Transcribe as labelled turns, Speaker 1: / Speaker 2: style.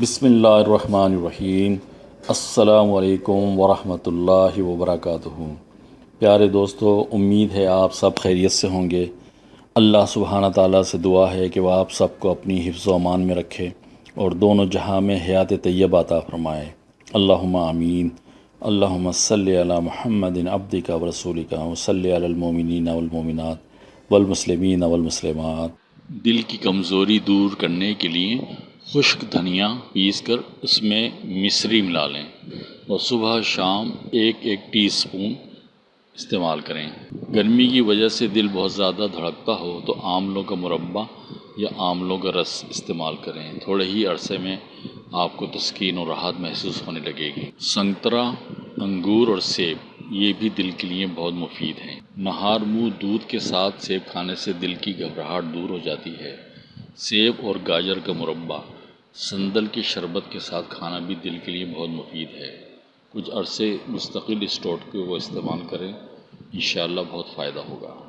Speaker 1: بسم اللہ الرحمن الرحیم۔ السلام علیکم ورحمۃ اللہ وبرکاتہ۔ پیارے دوستو، امید ہے آپ سب خیریت سے ہوں گے۔ اللہ سبحانہ تعالیٰ سے دعا ہے کہ وہ آپ سب کو اپنی حفظ و امان میں رکھے اور دونوں جہاں میں حیات طیب عطا فرمائے۔ اللہم آمین۔ اللہم صلی علی محمد عبد کا و رسول کا وصلی علی المومنین والمومنات والمسلمین والمسلمات۔ دل کی کمزوری دور کرنے کے لیے خشک دھنیا پیس کر اس میں مصری ملا لیں اور صبح شام ایک ایک ٹی اسپون استعمال کریں۔ گرمی کی وجہ سے دل بہت زیادہ دھڑکتا ہو تو آملوں کا مربع یا آملوں کا رس استعمال کریں۔ تھوڑے ہی عرصے میں آپ کو تسکین اور راحت محسوس ہونے لگے گی۔ سنترا، انگور اور سیب، یہ بھی دل کے لیے بہت مفید ہیں۔ نہار منہ دودھ کے ساتھ سیب کھانے سے دل کی گھبراہٹ دور ہو جاتی ہے۔ سیب اور گاجر کا مربع۔ سندل کے شربت کے ساتھ کھانا بھی دل کے لیے بہت مفید ہے۔ کچھ عرصے مستقل اس ٹوٹکے کو استعمال کریں، انشاءاللہ بہت فائدہ ہوگا۔